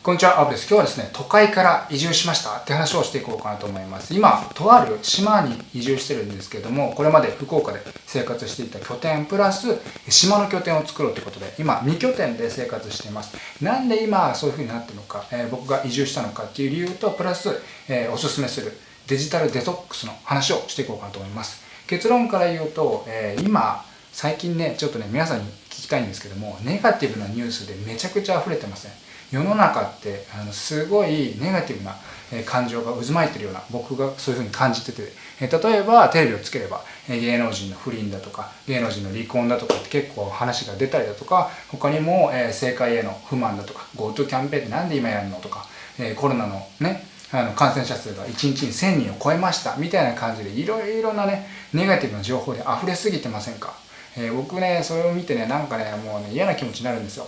こんにちは、アブです。今日はですね、都会から移住しましたって話をしていこうかなと思います。今、とある島に移住してるんですけども、これまで福岡で生活していた拠点プラス、島の拠点を作ろうということで、今、2拠点で生活しています。なんで今、そういう風になってるのか、えー、僕が移住したのかっていう理由と、プラス、えー、おすすめするデジタルデトックスの話をしていこうかなと思います。結論から言うと、えー、今、最近ね、ちょっとね、皆さんに聞きたいんですけども、ネガティブなニュースでめちゃくちゃ溢れてません、世の中ってあのすごいネガティブな感情が渦巻いてるような僕がそういうふうに感じてて。例えばテレビをつければ芸能人の不倫だとか芸能人の離婚だとかって結構話が出たりだとか他にも政界への不満だとか GoTo キャンペーンってなんで今やるのとかコロナのねあの感染者数が1日に1000人を超えましたみたいな感じでいろいろなねネガティブな情報で溢れすぎてませんか、えー、僕ねそれを見てねなんかねもうね嫌な気持ちになるんですよ。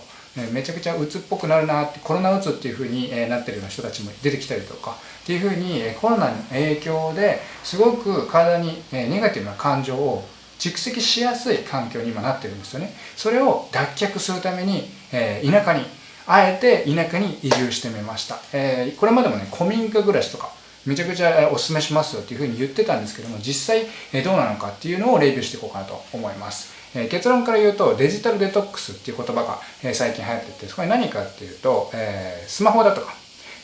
めちゃくちゃ鬱っぽくなるなってコロナうつっていう風にえなってるような人たちも出てきたりとか。っていう風にえコロナの影響ですごく体にえネガティブな感情を蓄積しやすい環境に今なってるんですよね。それを脱却するためにえ田舎にあえて田舎に移住してみました。えこれまでもね古民家暮らしとかめちゃくちゃおすすめしますよっていうふうに言ってたんですけども実際どうなのかっていうのをレビューしていこうかなと思います。え結論から言うとデジタルデトックスっていう言葉が、え最近流行っててそこれ何かっていうと、えスマホだとか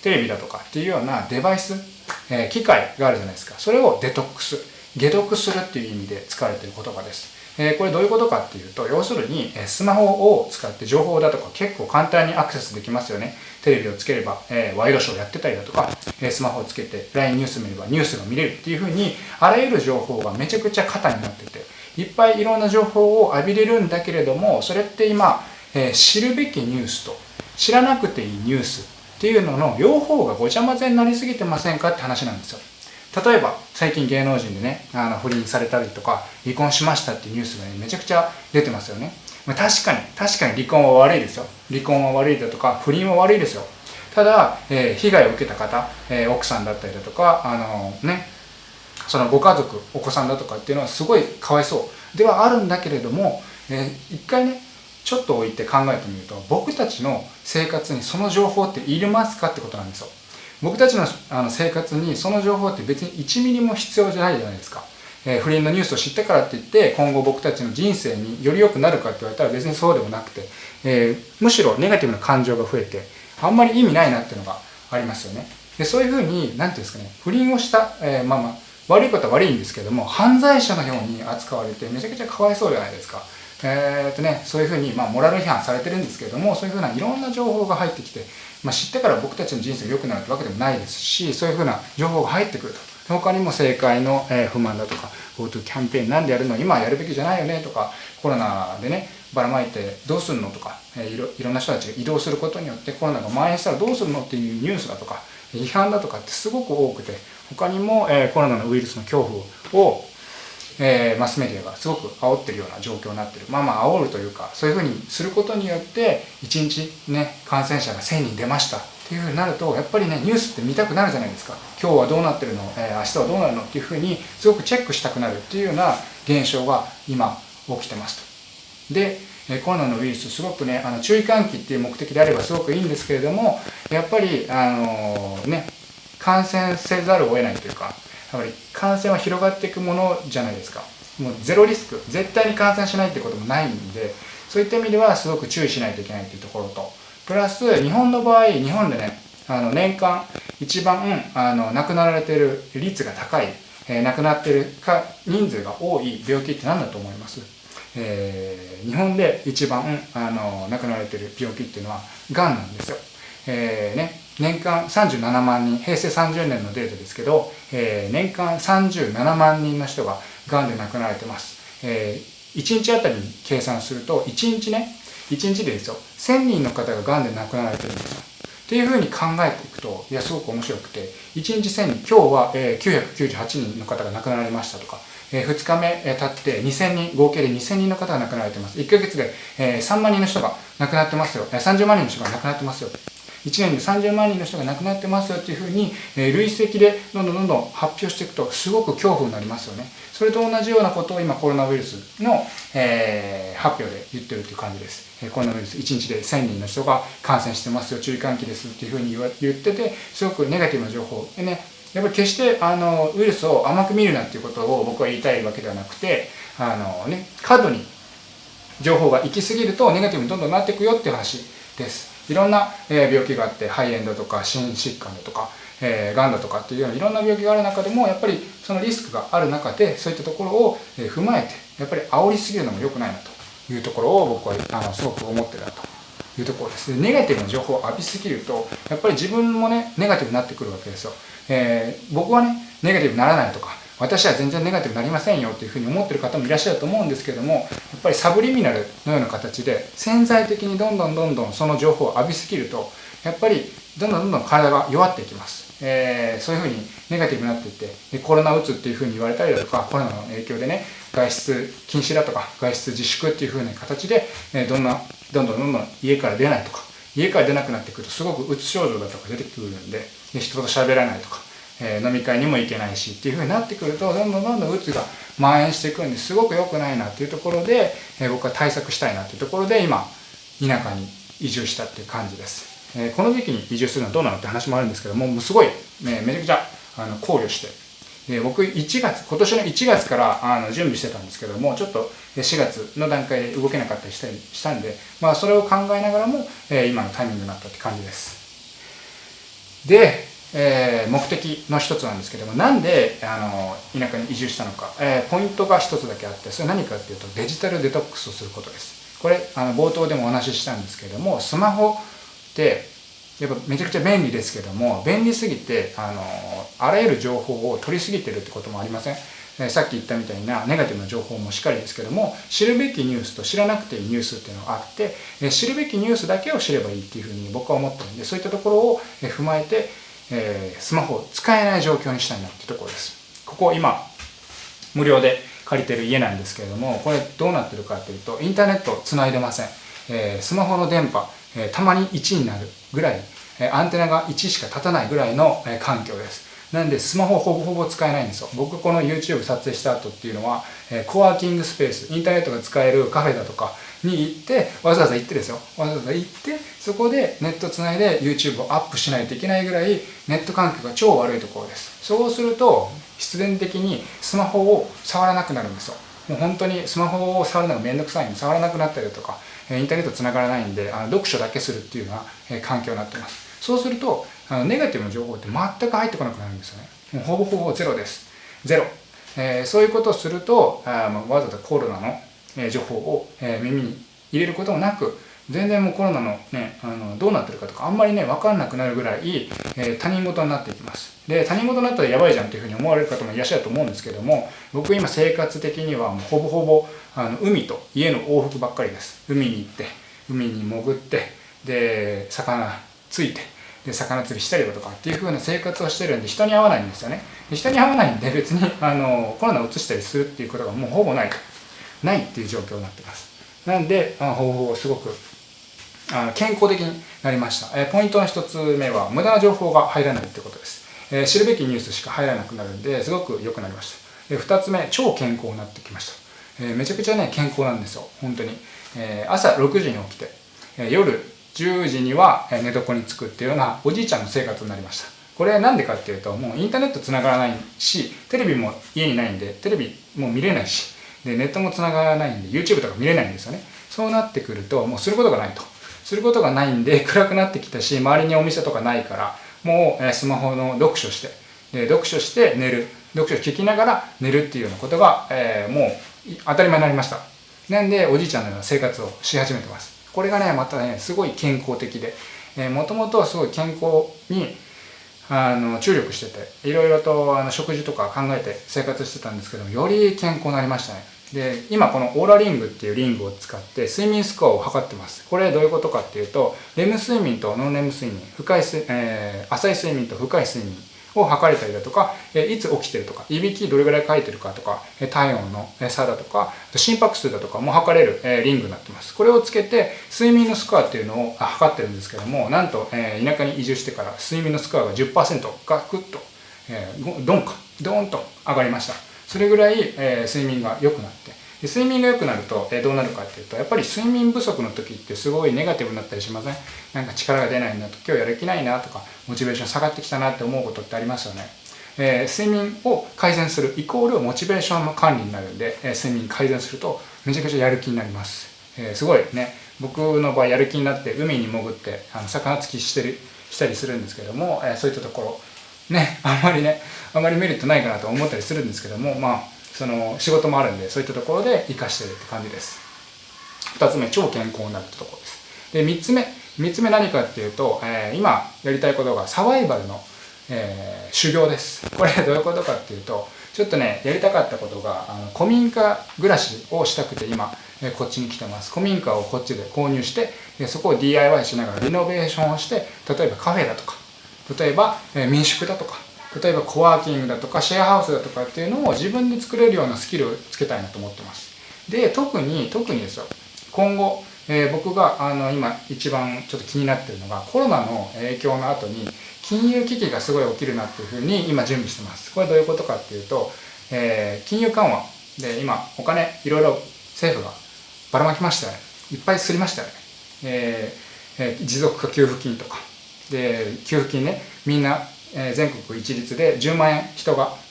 テレビだとかっていうようなデバイス、え機械があるじゃないですか。それをデトックス解毒するっていう意味で使われている言葉です。えこれどういうことかっていうと要するにスマホを使って情報だとか結構簡単にアクセスできますよね。テレビをつければ、えワイドショーやってたりだとか、えスマホをつけて LINE ニュース見ればニュースが見れるっていうふうにあらゆる情報がめちゃくちゃ肩になってていっぱいいろんな情報を浴びれるんだけれどもそれって今、え、知るべきニュースと知らなくていいニュースっていうのの両方がごちゃ混ぜになりすぎてませんかって話なんですよ。例えば最近芸能人でねあの不倫されたりとか離婚しましたっていうニュースがねめちゃくちゃ出てますよね。まあ確かに確かに離婚は悪いですよ。離婚は悪いだとか不倫は悪いですよ。ただ、えー、被害を受けた方、えー、奥さんだったりだとかあのねそのご家族お子さんだとかっていうのはすごいかわいそう。ではあるんだけれども、えー、一回ねちょっと置いて考えてみると僕たちの生活にその情報っていりますかってことなんですよ。僕たちのあの生活にその情報って別に1ミリも必要じゃないじゃないですか、えー、不倫のニュースを知ったからって言って今後僕たちの人生により良くなるかって言われたら別にそうでもなくて、えー、むしろネガティブな感情が増えてあんまり意味ないなっていうのがありますよねでそういうふうに何て言うんですかね不倫をした、えー、まあまあ悪いことは悪いんですけども犯罪者のように扱われてめちゃくちゃかわいそうじゃないですか。えー、っとね、そういうふうに、まあ、モラル批判されてるんですけどもそういうふうないろんな情報が入ってきて、まあ、知ってから僕たちの人生が良くなるってわけでもないですしそういうふうな情報が入ってくると。他にも政界の、え不満だとか GoTo キャンペーンなんでやるの今やるべきじゃないよねとかコロナでねばらまいてどうするのとか、えいろいろんな人たちが移動することによってコロナが蔓延したらどうするのっていうニュースだとか批判だとかってすごく多くて他にも、え、コロナのウイルスの恐怖を、えー、マスメディアがすごく煽ってるような状況になってる。まあまあ煽るというかそういうふうにすることによって1日ね感染者が1000人出ましたっていうふうになるとやっぱりねニュースって見たくなるじゃないですか。今日はどうなってるの、えー、明日はどうなるの？っていうふうにすごくチェックしたくなるっていうような現象が今起きてますと。でコロナのウイルスすごくねあの注意喚起っていう目的であればすごくいいんですけれどもやっぱりあのね感染せざるを得ないというかやっぱり感染は広がっていくものじゃないですか。もうゼロリスク。絶対に感染しないってこともないんでそういった意味ではすごく注意しないといけないっていうところと。プラス日本の場合日本でねあの年間一番あの亡くなられてる率が高い、えー、亡くなってるか人数が多い病気って何だと思います？えー、日本で一番あの亡くなられてる病気っていうのはがんなんですよ。えーね、年間37万人平成30年のデータですけど、えー、年間37万人の人ががんで亡くなられてます、えー、1日あたりに計算すると1日ね1日でですよ1000人の方ががんで亡くなられてるんです。よっていうふうに考えていくといやすごく面白くて1日1000人今日は、えー、998人の方が亡くなられましたとかえ2日目、え経って2000人合計で2000人の方が亡くなられてます。1ヶ月で、え3万人の人が亡くなってますよ。30万人の人が亡くなってますよ。年で30万人の人が亡くなってますよっていうふうに、え累積でどんどんどんどん発表していくとすごく恐怖になりますよね。それと同じようなことを今コロナウイルスの、えー、発表で言ってるっていう感じです、えコロナウイルス1日で1000人の人が感染してますよ注意喚起ですっていうふうに言っててすごくネガティブな情報でねやっぱり決してあのウイルスを甘く見るなっていうことを僕は言いたいわけではなくてあのね過度に情報が行き過ぎるとネガティブにどんどんなっていくよっていう話です。いろんな、え病気があって肺炎だとか心疾患だとかえー、がんだとかっていうようないろんな病気がある中でもやっぱりそのリスクがある中でそういったところを踏まえてやっぱり煽りすぎるのも良くないなというところを僕はあのすごく思ってたというところです。ネガティブな情報を浴びすぎるとやっぱり自分もねネガティブになってくるわけですよ、えー、僕はねネガティブにならないとか私は全然ネガティブになりませんよっていうふうに思ってる方もいらっしゃると思うんですけどもやっぱりサブリミナルのような形で潜在的にどんどんどんどんその情報を浴びすぎるとやっぱりどんどんどんどん体が弱っていきます、えー、そういうふうにネガティブになっていってでコロナうつっていうふうに言われたりだとかコロナの影響でね外出禁止だとか外出自粛っていうふうな形で、えー、どんなどんどんどんどん家から出ないとか家から出なくなってくるとすごくうつ症状だとか出てくるんでで人と喋らないとかえ、飲み会にも行けないしっていうふうになってくるとどんどんどんどんうつが蔓延していくんですごく良くないなっていうところで、え、僕は対策したいなっていうところで今田舎に移住したっていう感じです、え、この時期に移住するのはどうなのって話もあるんですけどももうすごい、ね、めちゃくちゃあの考慮して。で僕1月今年の1月からあの準備してたんですけどもちょっと4月の段階で動けなかったりしたりしたんで、まあ、それを考えながらも、え、今のタイミングになったって感じです。でえー、目的の一つなんですけどもなんであの田舎に移住したのか、えー、ポイントが一つだけあってそれ何かっていうとデジタルデトックスをすることです。これあの冒頭でもお話ししたんですけどもスマホってやっぱめちゃくちゃ便利ですけども便利すぎてあのあらゆる情報を取りすぎてるってこともありません？さっき言ったみたいなネガティブな情報もしっかりですけども知るべきニュースと知らなくていいニュースっていうのがあって知るべきニュースだけを知ればいいっていうふうに僕は思ってるんでそういったところを踏まえてえー、スマホを使えない状況にしたいなっていうところです。ここ今、無料で借りてる家なんですけれども、これどうなってるかというと、インターネットつないでません。えー、スマホの電波、えー、たまに1になるぐらい、えアンテナが1しか立たないぐらいの、え環境です。なんでスマホほぼほぼ使えないんですよ。僕この YouTube 撮影した後っていうのは、えコワーキングスペース、インターネットが使えるカフェだとか、に行ってわざわざ行ってですよ。わざわざ行ってそこでネットつないで YouTube をアップしないといけないぐらいネット環境が超悪いところです。そうすると必然的にスマホを触らなくなるんですよ。もう本当にスマホを触るのがめんどくさいんで触らなくなったりとかインターネットつながらないんであの読書だけするっていうような環境になってます。そうするとあのネガティブな情報って全く入ってこなくなるんですよね。もうほぼほぼゼロです。ゼロ、えー、そういうことをするとあ、まあ、わざわざコロナのえ情報を、え耳に入れることもなく全然もうコロナのねあのどうなってるかとかあんまりね分かんなくなるぐらい、えー、他人事になっていきます。で他人事になったらやばいじゃんっていうふうに思われる方もいらっしゃると思うんですけども僕今生活的にはもうほぼほぼあの海と家の往復ばっかりです。海に行って海に潜ってで魚ついてで魚釣りしたりだとかっていう風な生活をしてるんで人に会わないんですよね。で人に会わないんで別にあのコロナを移したりするっていうことがもうほぼないないっていう状況になってます。なんであ方法をすごくあの健康的になりました、えポイントの1つ目は無駄な情報が入らないってことです、え知るべきニュースしか入らなくなるんですごく良くなりました。で2つ目超健康になってきました、えめちゃくちゃね健康なんですよ。本当に、え朝6時に起きて、え夜10時には寝床に着くっていうようなおじいちゃんの生活になりました。これなんでかっていうともうインターネットつながらないしテレビも家にないんでテレビも見れないしでネットもつながらないんで YouTube とか見れないんですよね。そうなってくるともうすることがないと。することがないんで 暗くなってきたし周りにお店とかないからもうスマホの読書してで読書して寝る。読書聞きながら寝るっていうようなことが、えー、もう当たり前になりました。なんでおじいちゃんのような生活をし始めてます。これがねまたねすごい健康的でもともとはすごい健康にあの注力してていろいろとあの食事とか考えて生活してたんですけどより健康になりましたね。で今このオーラリングっていうリングを使って睡眠スコアを測ってますこれどういうことかっていうとレム睡眠とノンレム睡眠深い、えー、浅い睡眠と深い睡眠を測れたりだとか、えいつ起きてるとか、いびきどれぐらい書いてるかとか、体温の差だとか、心拍数だとかも測れる、えリングになってます。これをつけて、睡眠のスコアっていうのを測ってるんですけども、なんと、え田舎に移住してから睡眠のスコアが10%ガクッと、えドンか、ドーンと上がりました。それぐらい、え睡眠が良くなって、で睡眠が良くなると、えどうなるかっていうとやっぱり睡眠不足の時ってすごいネガティブになったりしません？なんか力が出ないなと今日やる気ないなとかモチベーション下がってきたなって思うことってありますよね、えー、睡眠を改善するイコールモチベーションの管理になるんで、え、睡眠改善するとめちゃくちゃやる気になります、え、すごいね。僕の場合やる気になって海に潜ってあの魚つきしてるしたりするんですけども、えそういったところ。ねあんまりねあまりメリットないかなと思ったりするんですけどもまあその仕事もあるんでそういったところで活かしてるって感じです。2つ目超健康になるってところです。で3つ目3つ目何かっていうと、えー、今やりたいことがサバイバルの、えー、修行です。これどういうことかっていうとちょっとねやりたかったことがあの古民家暮らしをしたくて今、え、こっちに来てます。古民家をこっちで購入してでそこを DIY しながらリノベーションをして例えばカフェだとか例えば、え、民宿だとか例えばコワーキングだとかシェアハウスだとかっていうのを自分で作れるようなスキルをつけたいなと思ってます。で、特に、特にですよ、今後、えー、僕があの今一番ちょっと気になってるのがコロナの影響の後に金融危機がすごい起きるなっていうふうに今準備してます。これどういうことかっていうと、えー、金融緩和で今お金いろいろ政府がばらまきましたよね。いっぱいすりましたよね。えーえ、持続化給付金とか。で、給付金ね、みんなえ全国一律で10万円人が。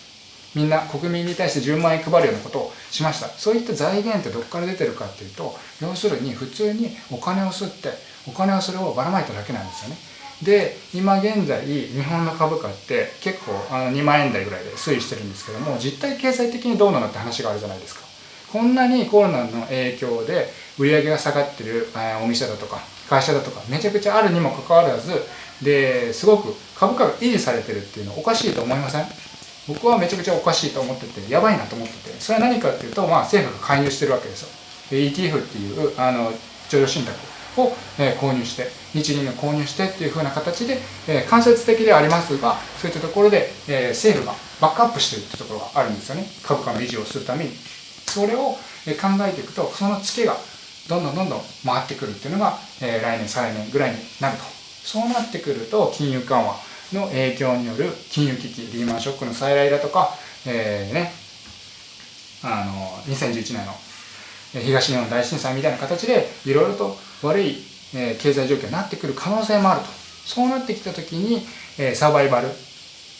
みんな国民に対して10万円配るようなことをしました。そういった財源ってどこから出てるかっていうと要するに普通にお金を吸ってお金はそれをばらまいただけなんですよね。で今現在日本の株価って結構あの2万円台ぐらいで推移してるんですけども実体経済的にどうなのって話があるじゃないですか。こんなにコロナの影響で売り上げが下がってるお店だとか会社だとかめちゃくちゃあるにもかかわらずですごく株価が維持されてるっていうのはおかしいと思いません？僕はめちゃくちゃおかしいと思っててやばいなと思っててそれは何かっていうと、まあ、政府が介入してるわけですよ。ETF っていうあの上場信託を、えー、購入して日銀が購入してっていう風な形で、えー、間接的ではありますがそういったところで、えー、政府がバックアップしてるってところがあるんですよね。株価の維持をするために。それを考えていくとそのツケがどんどんどんどん回ってくるっていうのが、えー、来年再来年ぐらいになると。そうなってくると金融緩和の影響による金融危機リーマンショックの再来だとか、えー、ねあの2011年の東日本大震災みたいな形でいろいろと悪い、えー、経済状況になってくる可能性もあると。そうなってきた時に、えー、サバイバル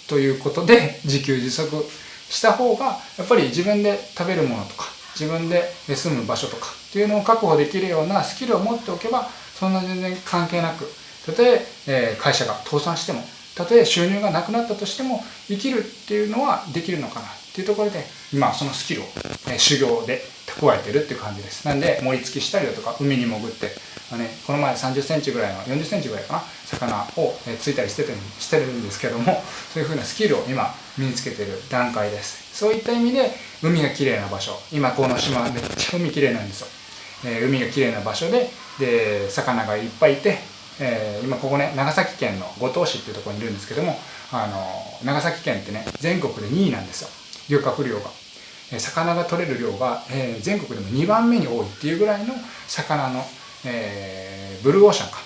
ということで自給自足した方がやっぱり自分で食べるものとか自分で住む場所とかっていうのを確保できるようなスキルを持っておけばそんな全然関係なくたとええ会社が倒産してもたとえ収入がなくなったとしても生きるっていうのはできるのかなっていうところで今そのスキルを、え修行で蓄えてるっていう感じです。なんで盛り付きしたりだとか海に潜って、あね、この前3 0センチぐらいの4 0センチぐらいかな魚を、ついたりしててしてるんですけどもそういうふうなスキルを今身につけてる段階です。そういった意味で海が綺麗な場所今この島めっちゃ海綺麗なんですよ、えー、海が綺麗な場所でで魚がいっぱいいてえー、今ここね長崎県の五島市っていうところにいるんですけどもあの長崎県ってね全国で2位なんですよ。漁獲量が、えー、魚が取れる量が、えー、全国でも2番目に多いっていうぐらいの魚の、えー、ブルーオーシャンか。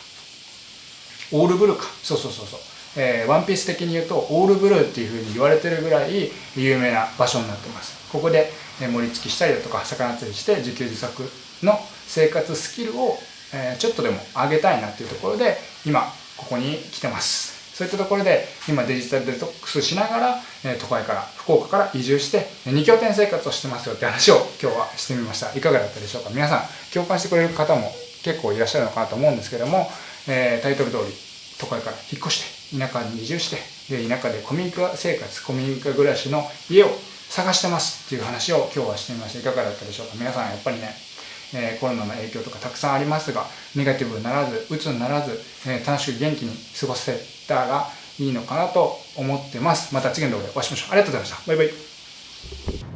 オールブルーか。そうそうそうそう。えー、ワンピース的に言うとオールブルーっていうふうに言われてるぐらい有名な場所になってます。ここで盛り付きしたりだとか魚釣りして自給自足の生活スキルをえちょっとでも上げたいなっていうところで今ここに来てます。そういったところで今デジタルデトックスしながら、え都会から福岡から移住して2拠点生活をしてますよって話を今日はしてみました。いかがだったでしょうか？皆さん共感してくれる方も結構いらっしゃるのかなと思うんですけども、えタイトル通り都会から引っ越して田舎に移住してで田舎で古民家生活古民家暮らしの家を探してますっていう話を今日はしてみました。いかがだったでしょうか？皆さんやっぱりねえコロナの影響とかたくさんありますがネガティブにならず鬱にならず、え楽しく元気に過ごせたらいいのかなと思ってます。また次の動画でお会いしましょう。ありがとうございました。バイバイ。